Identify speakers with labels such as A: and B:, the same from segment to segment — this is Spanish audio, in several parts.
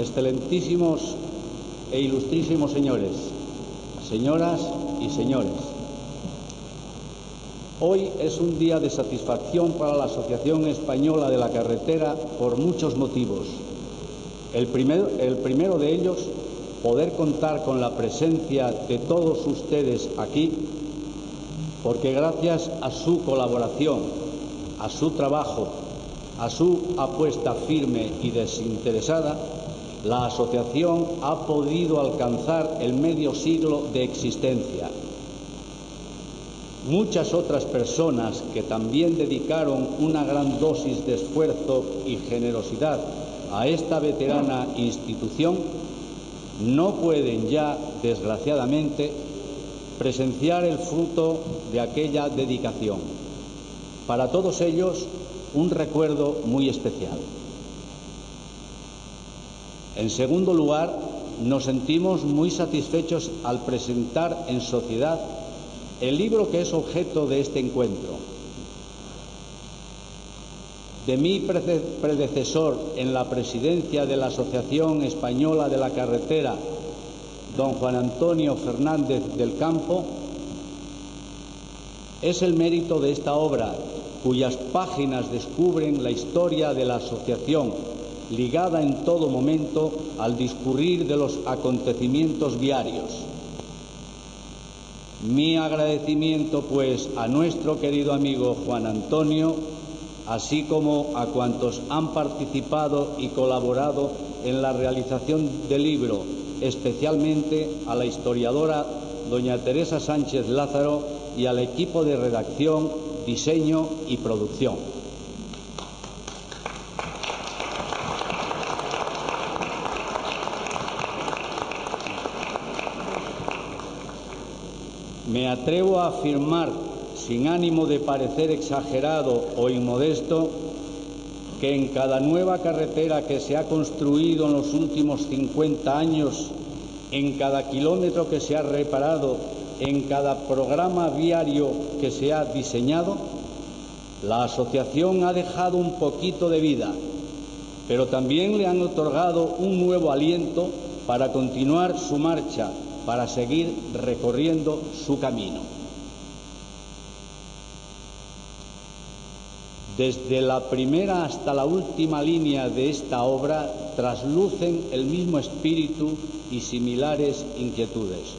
A: excelentísimos e ilustrísimos señores, señoras y señores. Hoy es un día de satisfacción para la Asociación Española de la Carretera por muchos motivos. El el primero de ellos, poder contar con la presencia de todos ustedes aquí, porque gracias a su colaboración, a su trabajo, a su apuesta firme y desinteresada, la asociación ha podido alcanzar el medio siglo de existencia. Muchas otras personas que también dedicaron una gran dosis de esfuerzo y generosidad a esta veterana institución no pueden ya, desgraciadamente, presenciar el fruto de aquella dedicación. Para todos ellos, un recuerdo muy especial. En segundo lugar, nos sentimos muy satisfechos al presentar en sociedad el libro que es objeto de este encuentro. De mi predecesor en la presidencia de la Asociación Española de la Carretera, don Juan Antonio Fernández del Campo, es el mérito de esta obra, cuyas páginas descubren la historia de la asociación, ligada en todo momento al discurrir de los acontecimientos diarios. Mi agradecimiento, pues, a nuestro querido amigo Juan Antonio, así como a cuantos han participado y colaborado en la realización del libro, especialmente a la historiadora doña Teresa Sánchez Lázaro y al equipo de redacción, diseño y producción. Me atrevo a afirmar, sin ánimo de parecer exagerado o inmodesto, que en cada nueva carretera que se ha construido en los últimos 50 años, en cada kilómetro que se ha reparado, en cada programa viario que se ha diseñado, la asociación ha dejado un poquito de vida, pero también le han otorgado un nuevo aliento para continuar su marcha para seguir recorriendo su camino. Desde la primera hasta la última línea de esta obra traslucen el mismo espíritu y similares inquietudes.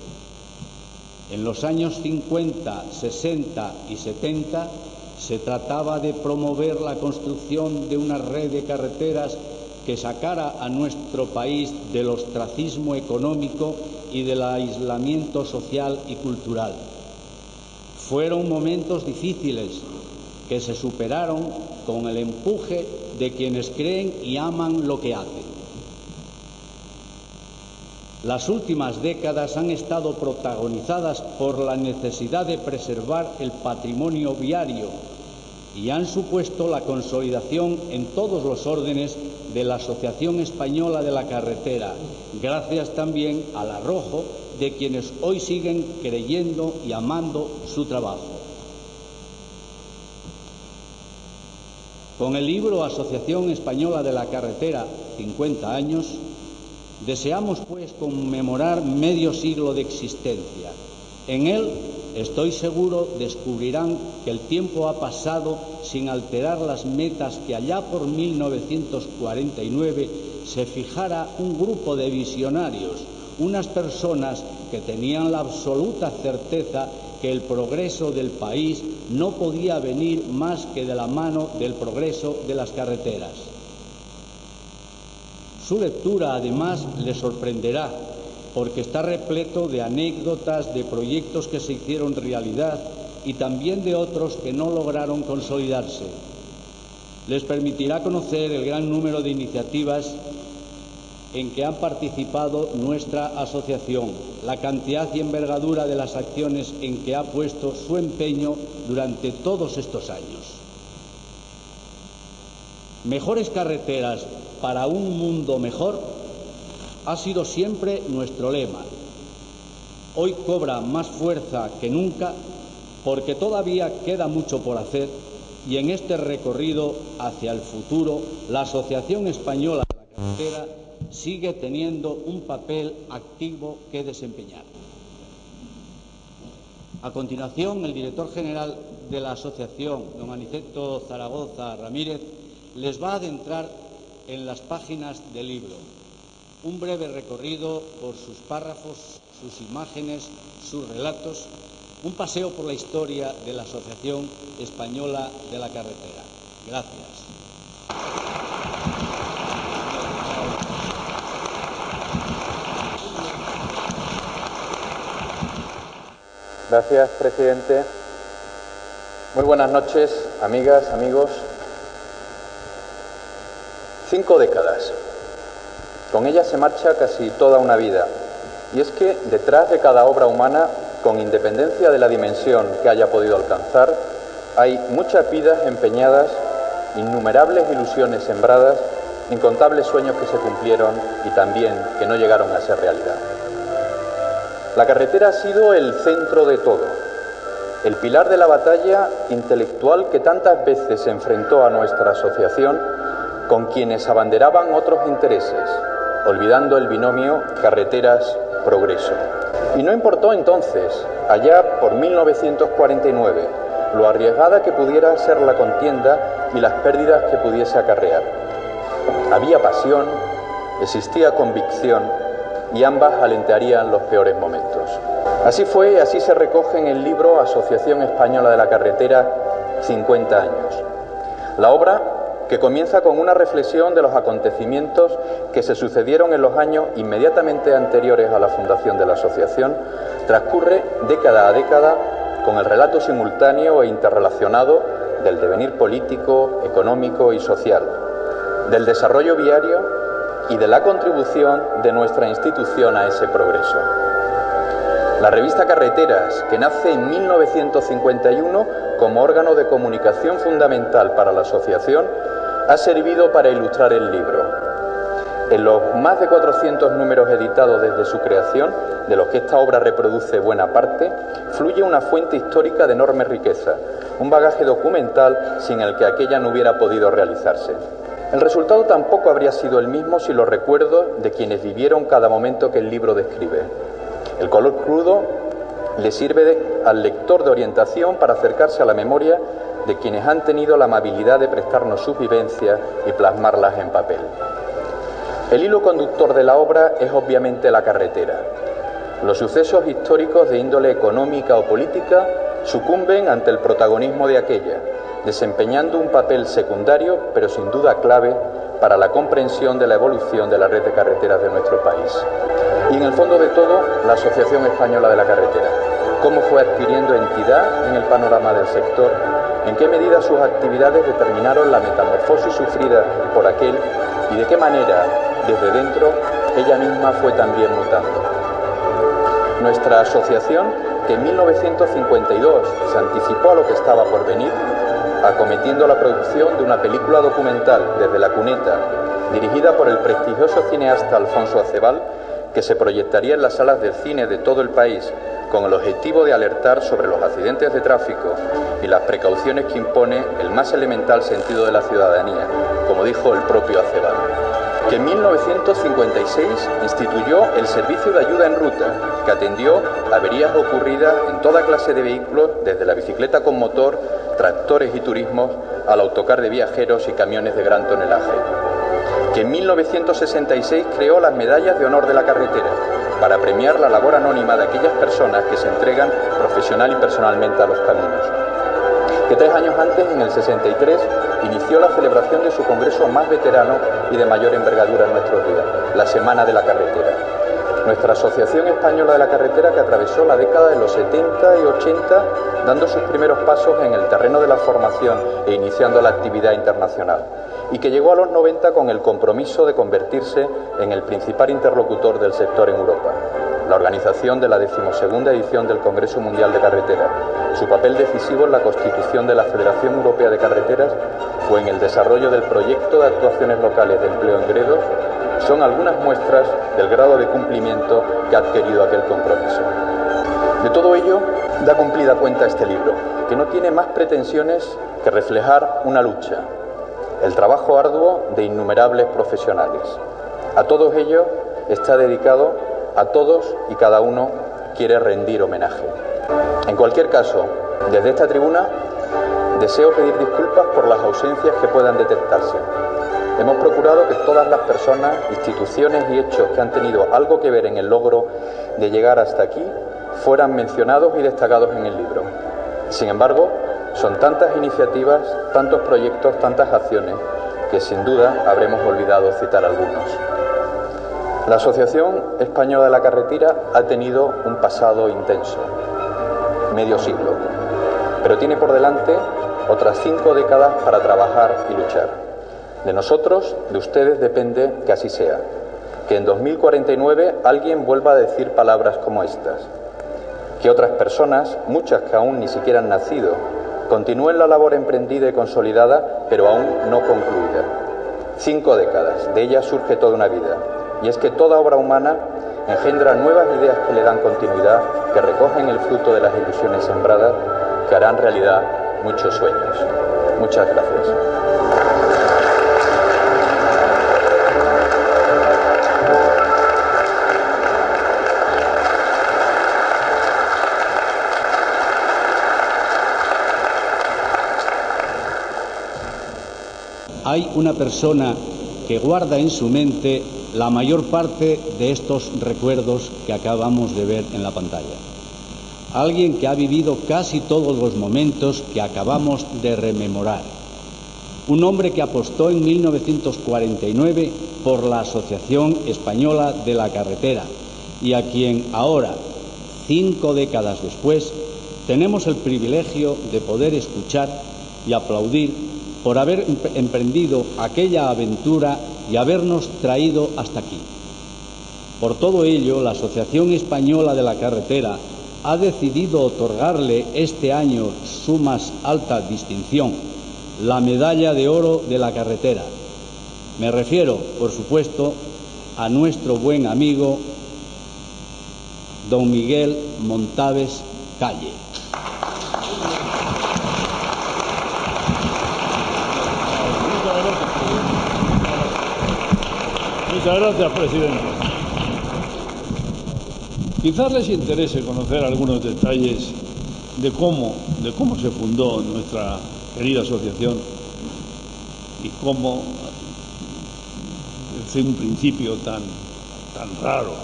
A: En los años 50, 60 y 70 se trataba de promover la construcción de una red de carreteras que sacara a nuestro país del ostracismo económico y del aislamiento social y cultural. Fueron momentos difíciles que se superaron con el empuje de quienes creen y aman lo que hacen. Las últimas décadas han estado protagonizadas por la necesidad de preservar el patrimonio viario y han supuesto la consolidación en todos los órdenes de la Asociación Española de la Carretera, gracias también al arrojo de quienes hoy siguen creyendo y amando su trabajo. Con el libro Asociación Española de la Carretera, 50 años, deseamos pues conmemorar medio siglo de existencia. En él estoy seguro descubrirán que el tiempo ha pasado sin alterar las metas que allá por 1949 se fijara un grupo de visionarios, unas personas que tenían la absoluta certeza que el progreso del país no podía venir más que de la mano del progreso de las carreteras. Su lectura, además, le sorprenderá porque está repleto de anécdotas, de proyectos que se hicieron realidad y también de otros que no lograron consolidarse. Les permitirá conocer el gran número de iniciativas en que han participado nuestra asociación, la cantidad y envergadura de las acciones en que ha puesto su empeño durante todos estos años. Mejores carreteras para un mundo mejor ha sido siempre nuestro lema. Hoy cobra más fuerza que nunca porque todavía queda mucho por hacer y en este recorrido hacia el futuro la Asociación Española de la Carretera sigue teniendo un papel activo que desempeñar. A continuación, el director general de la asociación, don Aniceto Zaragoza Ramírez, les va a adentrar en las páginas del libro. Un breve recorrido por sus párrafos, sus imágenes, sus relatos, un paseo por la historia de la Asociación Española de la Carretera. Gracias.
B: Gracias, presidente. Muy buenas noches, amigas, amigos. Cinco décadas. Con ellas se marcha casi toda una vida. Y es que detrás de cada obra humana, con independencia de la dimensión que haya podido alcanzar, hay muchas vidas empeñadas, innumerables ilusiones sembradas, incontables sueños que se cumplieron y también que no llegaron a ser realidad. La carretera ha sido el centro de todo, el pilar de la batalla intelectual que tantas veces se enfrentó a nuestra asociación con quienes abanderaban otros intereses, olvidando el binomio carreteras-progreso. Y no importó entonces, allá por 1949, lo arriesgada que pudiera ser la contienda y las pérdidas que pudiese acarrear. Había pasión, existía convicción, y ambas alentarían los peores momentos. Así fue así se recoge en el libro Asociación Española de la Carretera 50 años. La obra que comienza con una reflexión de los acontecimientos que se sucedieron en los años inmediatamente anteriores a la fundación de la asociación, transcurre década a década con el relato simultáneo e interrelacionado del devenir político, económico y social, del desarrollo viario y de la contribución de nuestra institución a ese progreso. La revista Carreteras, que nace en 1951 como órgano de comunicación fundamental para la asociación, ha servido para ilustrar el libro. En los más de 400 números editados desde su creación, de los que esta obra reproduce buena parte, fluye una fuente histórica de enorme riqueza, un bagaje documental sin el que aquella no hubiera podido realizarse. El resultado tampoco habría sido el mismo si los recuerdos de quienes vivieron cada momento que el libro describe. El color crudo le sirve al lector de orientación para acercarse a la memoria de quienes han tenido la amabilidad de prestarnos sus vivencias y plasmarlas en papel. El hilo conductor de la obra es obviamente la carretera. Los sucesos históricos de índole económica o política sucumben ante el protagonismo de aquella, desempeñando un papel secundario, pero sin duda clave, para la comprensión de la evolución de la red de carreteras de nuestro país. Y en el fondo de todo, la Asociación Española de la Carretera, cómo fue adquiriendo entidad en el panorama del sector, en qué medida sus actividades determinaron la metamorfosis sufrida por aquel y de qué manera, desde dentro, ella misma fue también mutando. Nuestra asociación, que en 1952 se anticipó a lo que estaba por venir, acometiendo la producción de una película documental desde la cuneta, dirigida por el prestigioso cineasta Alfonso Acebal, que se proyectaría en las salas de cine de todo el país con el objetivo de alertar sobre los accidentes de tráfico y las precauciones que impone el más elemental sentido de la ciudadanía, como dijo el propio Acebal que en 1956 instituyó el Servicio de Ayuda en Ruta, que atendió averías ocurridas en toda clase de vehículos, desde la bicicleta con motor, tractores y turismos, al autocar de viajeros y camiones de gran tonelaje. Que en 1966 creó las Medallas de Honor de la Carretera, para premiar la labor anónima de aquellas personas que se entregan profesional y personalmente a los caminos. Que tres años antes, en el 63, inició la celebración de su congreso más veterano y de mayor envergadura en nuestros días, la Semana de la Carretera. Nuestra Asociación Española de la Carretera que atravesó la década de los 70 y 80 dando sus primeros pasos en el terreno de la formación e iniciando la actividad internacional y que llegó a los 90 con el compromiso de convertirse en el principal interlocutor del sector en Europa la organización de la decimosegunda edición del Congreso Mundial de Carretera. Su papel decisivo en la constitución de la Federación Europea de Carreteras fue en el desarrollo del proyecto de actuaciones locales de empleo en Gredos, son algunas muestras del grado de cumplimiento que ha adquirido aquel compromiso. De todo ello da cumplida cuenta este libro, que no tiene más pretensiones que reflejar una lucha, el trabajo arduo de innumerables profesionales A todos ellos está dedicado, a todos y cada uno quiere rendir homenaje. En cualquier caso, desde esta tribuna deseo pedir disculpas por las ausencias que puedan detectarse. Hemos procurado que todas las personas, instituciones y hechos que han tenido algo que ver en el logro de llegar hasta aquí fueran mencionados y destacados en el libro. Sin embargo, son tantas iniciativas, tantos proyectos, tantas acciones, que sin duda habremos olvidado citar algunos. La Asociación Española de la Carretera ha tenido un pasado intenso, medio siglo, pero tiene por delante otras cinco décadas para trabajar y luchar. De nosotros, de ustedes depende que así sea, que en 2049 alguien vuelva a decir palabras como estas, que otras personas, muchas que aún ni siquiera han nacido, continúen la labor emprendida y consolidada, pero aún no concluida. Cinco décadas, de ellas surge toda una vida, y es que toda obra humana engendra nuevas ideas que le dan continuidad, que recogen el fruto de las ilusiones sembradas, que harán realidad muchos sueños. Muchas gracias.
A: Hay una persona que guarda en su mente la mayor parte de estos recuerdos que acabamos de ver en la pantalla. Alguien que ha vivido casi todos los momentos que acabamos de rememorar. Un hombre que apostó en 1949 por la Asociación Española de la Carretera y a quien ahora, cinco décadas después, tenemos el privilegio de poder escuchar y aplaudir por haber emprendido aquella aventura y habernos traído hasta aquí. Por todo ello, la Asociación Española de la Carretera ha decidido otorgarle este año su más alta distinción, la Medalla de Oro de la Carretera. Me refiero, por supuesto, a nuestro buen amigo don Miguel Montaves Calle.
C: Muchas gracias, presidente. Quizás les interese conocer algunos detalles de cómo, de cómo se fundó nuestra querida asociación y cómo, desde un principio tan, tan raro,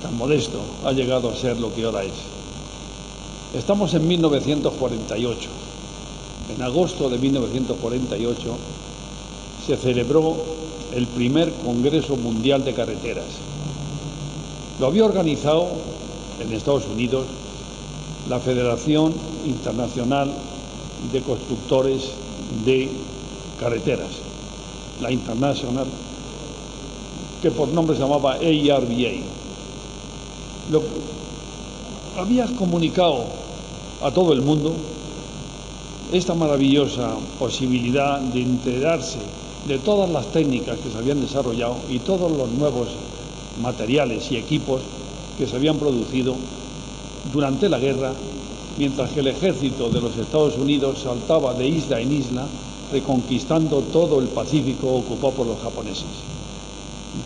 C: tan modesto, ha llegado a ser lo que ahora es. Estamos en 1948. En agosto de 1948 se celebró el primer Congreso Mundial de Carreteras. Lo había organizado en Estados Unidos la Federación Internacional de Constructores de Carreteras, la International, que por nombre se llamaba ARBA. Lo, había comunicado a todo el mundo esta maravillosa posibilidad de enterarse de todas las técnicas que se habían desarrollado y todos los nuevos materiales y equipos que se habían producido durante la guerra, mientras que el ejército de los Estados Unidos saltaba de isla en isla, reconquistando todo el Pacífico ocupado por los japoneses.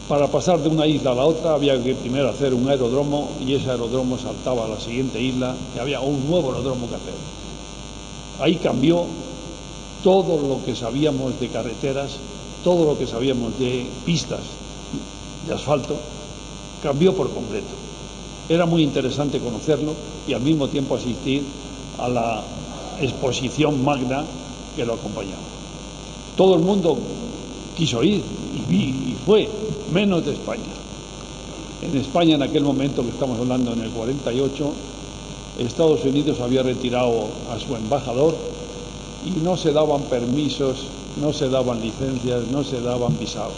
C: Para pasar de una isla a la otra había que primero hacer un aeródromo y ese aeródromo saltaba a la siguiente isla y había un nuevo aeródromo que hacer. Ahí cambió todo lo que sabíamos de carreteras, todo lo que sabíamos de pistas de asfalto, cambió por completo. Era muy interesante conocerlo y al mismo tiempo asistir a la exposición magna que lo acompañaba. Todo el mundo quiso ir y, vi, y fue, menos de España. En España, en aquel momento que estamos hablando, en el 48, Estados Unidos había retirado a su embajador y no se daban permisos, no se daban licencias, no se daban visados.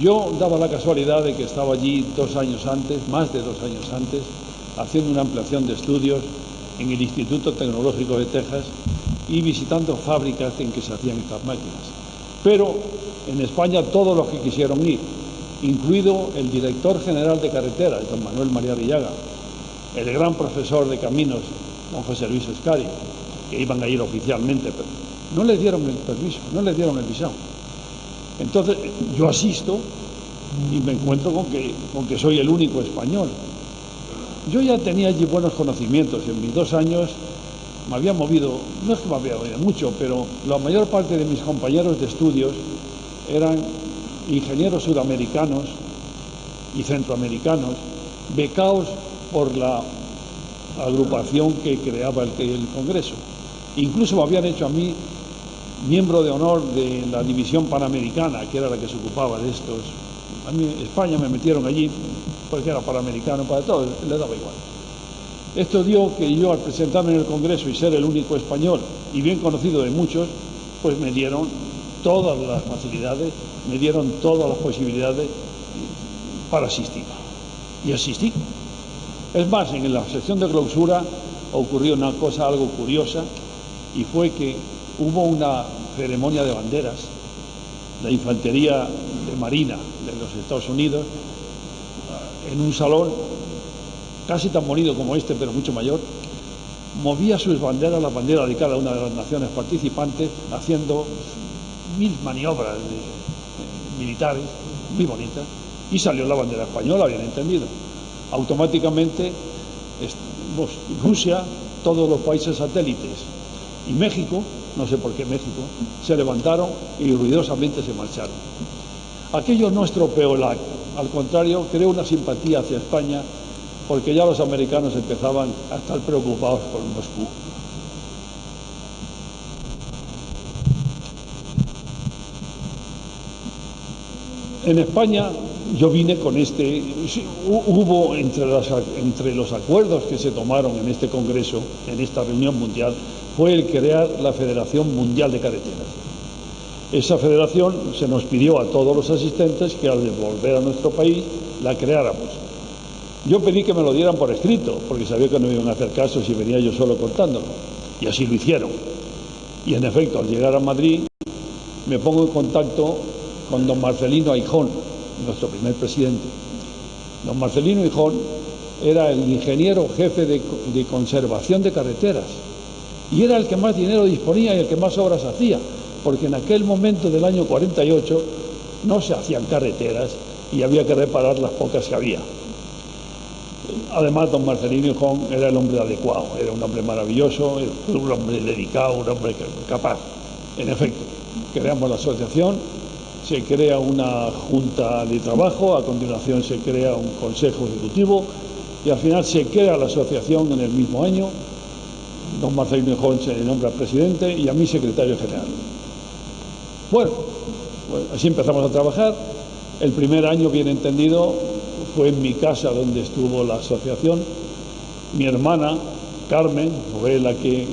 C: Yo daba la casualidad de que estaba allí dos años antes, más de dos años antes, haciendo una ampliación de estudios en el Instituto Tecnológico de Texas y visitando fábricas en que se hacían estas máquinas. Pero en España todos los que quisieron ir, incluido el director general de carreteras, don Manuel María Villaga, el gran profesor de caminos, don José Luis Escari, que iban a ir oficialmente, pero no les dieron el permiso, no les dieron el visado. Entonces yo asisto y me encuentro con que, soy el único español. Yo ya tenía allí buenos conocimientos. En mis dos años me había movido, no es que me había movido mucho, pero la mayor parte de mis compañeros de estudios eran ingenieros sudamericanos y centroamericanos, becados por la agrupación que creaba el Congreso. Incluso me habían hecho a mí miembro de honor de la división panamericana, que era la que se ocupaba de estos. A mí España me metieron allí porque era panamericano para todo, le daba igual. Esto dio que yo al presentarme en el Congreso y ser el único español y bien conocido de muchos, pues me dieron todas las facilidades, me dieron todas las posibilidades para asistir. Y asistí. Es más, en la sección de clausura ocurrió una cosa algo curiosa y fue que hubo una ceremonia de banderas. La infantería de Marina de los Estados Unidos, en un salón casi tan bonito como este, pero mucho mayor, movía sus banderas, la bandera de cada una de las naciones participantes, haciendo mil maniobras militares muy bonitas, y salió la bandera española, bien entendido. Automáticamente Rusia, todos los países satélites y México, no sé por qué México, se levantaron y ruidosamente se marcharon. Aquello no estropeó el al contrario, creó una simpatía hacia España porque ya los americanos empezaban a estar preocupados por Moscú. En España yo vine con este, hubo entre los acuerdos que se tomaron en este Congreso, en esta reunión mundial, fue el crear la Federación Mundial de Carreteras. Esa federación se nos pidió a todos los asistentes que al volver a nuestro país la creáramos. Yo pedí que me lo dieran por escrito, porque sabía que no iban a hacer caso si venía yo solo contándolo. Y así lo hicieron. Y en efecto, al llegar a Madrid, me pongo en contacto con don Marcelino Aijón, nuestro primer presidente. Don Marcelino Aijón era el ingeniero jefe de conservación de carreteras y era el que más dinero disponía y el que más obras hacía, porque en aquel momento del año 48 no se hacían carreteras y había que reparar las pocas que había. Además, don Marcelino Hijón era el hombre adecuado, era un hombre maravilloso, un hombre dedicado, un hombre capaz. En efecto, creamos la asociación, se crea una junta de trabajo, a continuación se crea un consejo ejecutivo y al final se crea la asociación en el mismo año don Marcelino Hijón se nombra presidente y a mí secretario general. Bueno, pues así empezamos a trabajar. El primer año, bien entendido, fue en mi casa donde estuvo la asociación. Mi hermana, Carmen, fue la que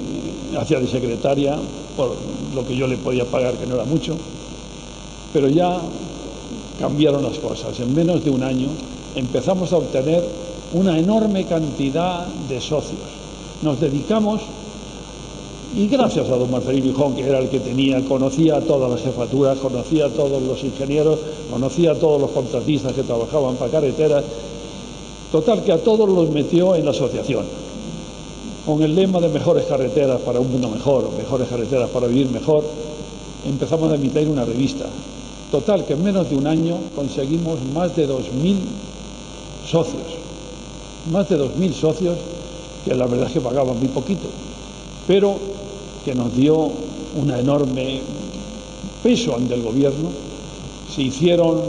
C: hacía de secretaria por lo que yo le podía pagar, que no era mucho. Pero ya cambiaron las cosas. En menos de un año empezamos a obtener una enorme cantidad de socios nos dedicamos, y gracias a don Marcelino Hijón, que era el que tenía, conocía a todas las jefaturas, conocía a todos los ingenieros, conocía a todos los contratistas que trabajaban para carreteras, total que a todos los metió en la asociación, con el lema de mejores carreteras para un mundo mejor, mejores carreteras para vivir mejor, empezamos a emitir una revista. Total que en menos de un año conseguimos más de 2.000 socios, más de 2.000 socios que la verdad es que pagaban muy poquito, pero que nos dio un enorme peso ante el gobierno. Se hicieron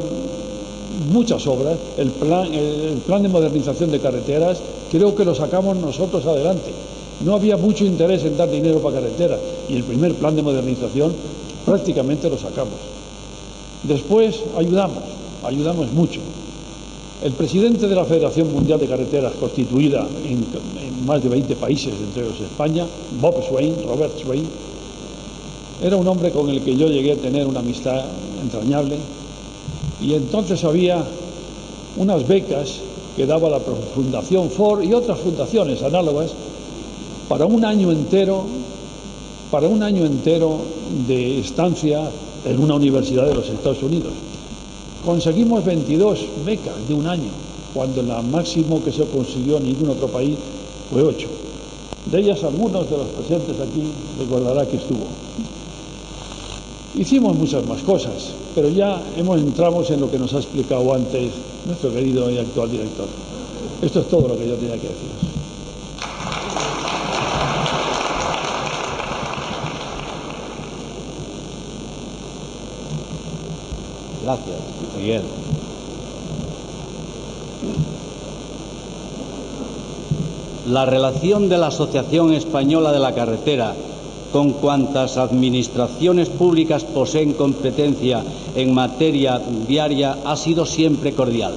C: muchas obras, el plan, el plan de modernización de carreteras creo que lo sacamos nosotros adelante. No había mucho interés en dar dinero para carreteras y el primer plan de modernización prácticamente lo sacamos. Después ayudamos, ayudamos mucho. El presidente de la Federación Mundial de Carreteras, constituida en, más de 20 países, entre ellos España, Bob Swain, Robert Swain, era un hombre con el que yo llegué a tener una amistad entrañable y entonces había unas becas que daba la Fundación Ford y otras fundaciones análogas para un año entero, para un año entero de estancia en una universidad de los Estados Unidos. Conseguimos 22 becas de un año, cuando la máximo que se consiguió en ningún otro país fue 8. De ellas algunos de los presentes aquí recordará que estuvo. Hicimos muchas más cosas. pero ya hemos, entramos en lo que nos ha explicado antes nuestro querido y actual director. Esto es todo lo que yo tenía que decir.
A: Gracias, Miguel. La relación de la Asociación Española de la Carretera con cuantas administraciones públicas poseen competencia en materia viaria ha sido siempre cordial.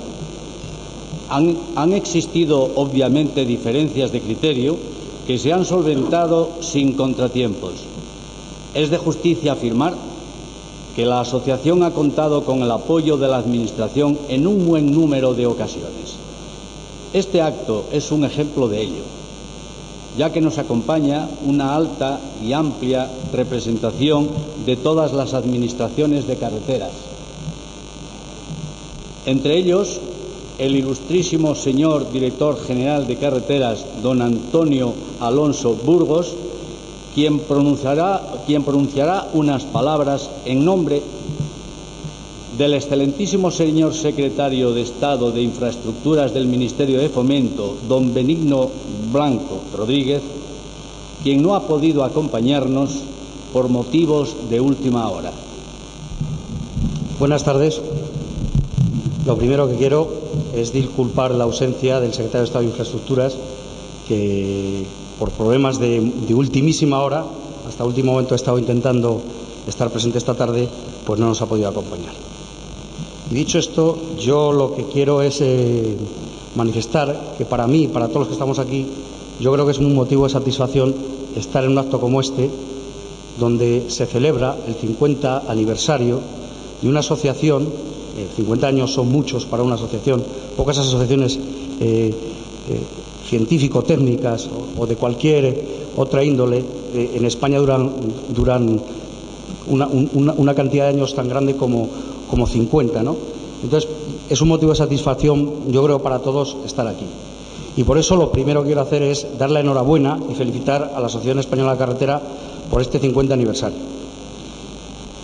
A: Han, han, existido obviamente diferencias de criterio que se han solventado sin contratiempos. Es de justicia afirmar que la asociación ha contado con el apoyo de la Administración en un buen número de ocasiones. Este acto es un ejemplo de ello ya que nos acompaña una alta y amplia representación de todas las administraciones de carreteras. Entre ellos, el ilustrísimo señor director general de carreteras, don Antonio Alonso Burgos, quien pronunciará, quien pronunciará unas palabras en nombre del excelentísimo señor secretario de Estado de Infraestructuras del Ministerio de Fomento, don Benigno Blanco Rodríguez, quien no ha podido acompañarnos por motivos de última hora.
D: Buenas tardes. Lo primero que quiero es disculpar la ausencia del secretario de Estado de Infraestructuras, que por problemas de, ultimísima hora, hasta último momento ha estado intentando estar presente esta tarde, pues no nos ha podido acompañar. Y dicho esto, yo lo que quiero es eh, manifestar que para mí, para todos los que estamos aquí, yo creo que es un motivo de satisfacción estar en un acto como este, donde se celebra el 50 aniversario de una asociación, 50 eh, años son muchos para una asociación, pocas asociaciones eh, científico-técnicas o, de cualquier otra índole en España duran, una cantidad de años tan grande como como 50, ¿no? Entonces, es un motivo de satisfacción, yo creo, para todos estar aquí. Y por eso lo primero que quiero hacer es dar la enhorabuena y felicitar a la Asociación Española de Carretera por este 50 aniversario.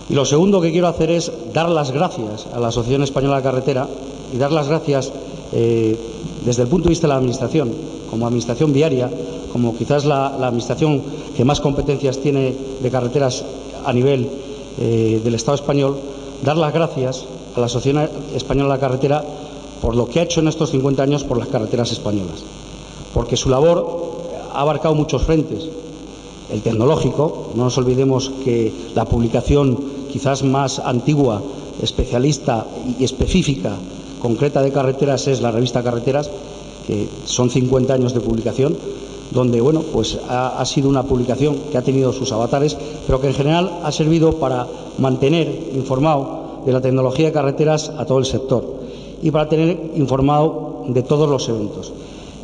D: Y lo segundo que quiero hacer es dar las gracias a la Asociación Española de Carretera y dar las gracias eh, desde el punto de vista de la Administración, como Administración viaria, como quizás la, Administración que más competencias tiene de carreteras a nivel eh, del Estado español, dar las gracias a la Asociación Española de la Carretera por lo que ha hecho en estos 50 años por las carreteras españolas, porque su labor ha abarcado muchos frentes. El tecnológico, no nos olvidemos que la publicación quizás más antigua, especialista y específica, concreta de carreteras es la revista Carreteras, que son 50 años de publicación, donde bueno, pues ha, sido una publicación que ha tenido sus avatares, pero que en general ha servido para mantener informado de la tecnología de carreteras a todo el sector y para tener informado de todos los eventos.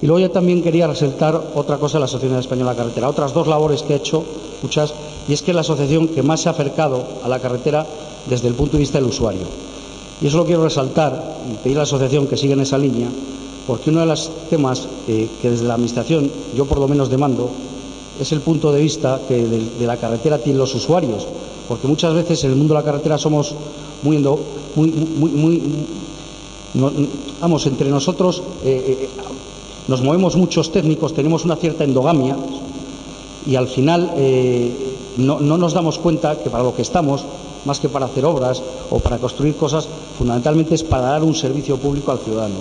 D: Y luego yo también quería resaltar otra cosa de la Asociación Española de Carretera, otras dos labores que ha hecho, muchas, y es que es la asociación que más se ha acercado a la carretera desde el punto de vista del usuario. Y eso lo quiero resaltar y pedir a la asociación que siga en esa línea, porque uno de los temas eh, que desde la Administración yo por lo menos demando es el punto de vista que de, la carretera tienen los usuarios, porque muchas veces en el mundo de la carretera somos muy, vamos, entre nosotros eh, eh, nos movemos muchos técnicos, tenemos una cierta endogamia y al final no, no nos damos cuenta que para lo que estamos, más que para hacer obras o para construir cosas, fundamentalmente es para dar un servicio público al ciudadano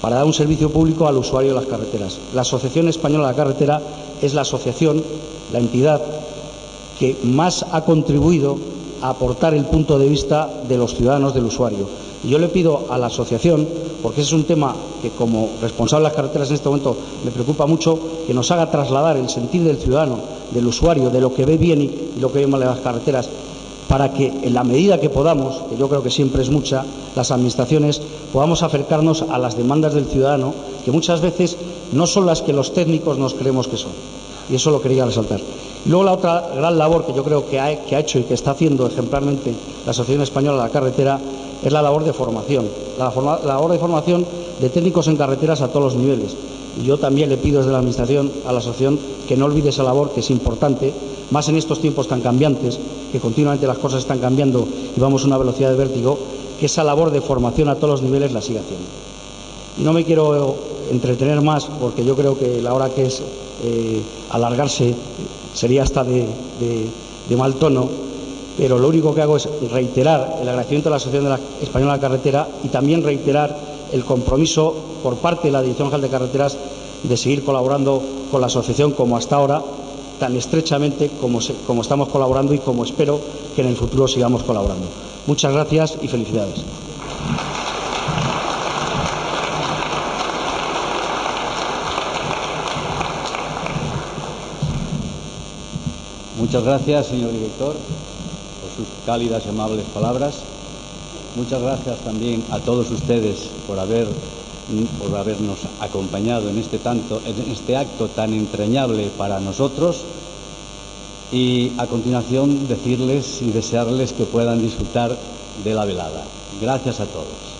D: para dar un servicio público al usuario de las carreteras. La Asociación Española de la Carretera es la asociación, la entidad que más ha contribuido a aportar el punto de vista de los ciudadanos, del usuario. Y yo le pido a la asociación, porque ese es un tema que como responsable de las carreteras en este momento me preocupa mucho, que nos haga trasladar el sentir del ciudadano, del usuario, de lo que ve bien y lo que ve mal en las carreteras, para que en la medida que podamos, que yo creo que siempre es mucha, las administraciones podamos acercarnos a las demandas del ciudadano, que muchas veces no son las que los técnicos nos creemos que son. Y eso lo quería resaltar. Y luego la otra gran labor que yo creo que ha, hecho y que está haciendo ejemplarmente la Asociación Española de la Carretera es la labor de formación, la, forma, la labor de formación de técnicos en carreteras a todos los niveles. Yo también le pido desde la Administración a la asociación que no olvide esa labor, que es importante, más en estos tiempos tan cambiantes, que continuamente las cosas están cambiando y vamos a una velocidad de vértigo, que esa labor de formación a todos los niveles la siga haciendo. No me quiero entretener más porque yo creo que la hora que es eh, alargarse sería hasta de, mal tono, pero lo único que hago es reiterar el agradecimiento a la Asociación Española de la Carretera y también reiterar el compromiso por parte de la Dirección General de Carreteras de seguir colaborando con la asociación como hasta ahora, tan estrechamente como, como estamos colaborando y como espero que en el futuro sigamos colaborando. Muchas gracias y felicidades.
A: Muchas gracias, señor director, por sus cálidas y amables palabras. Muchas gracias también a todos ustedes por, haber, por habernos acompañado en este, tanto, en este acto tan entrañable para nosotros. Y a continuación decirles y desearles que puedan disfrutar de la velada. Gracias a todos.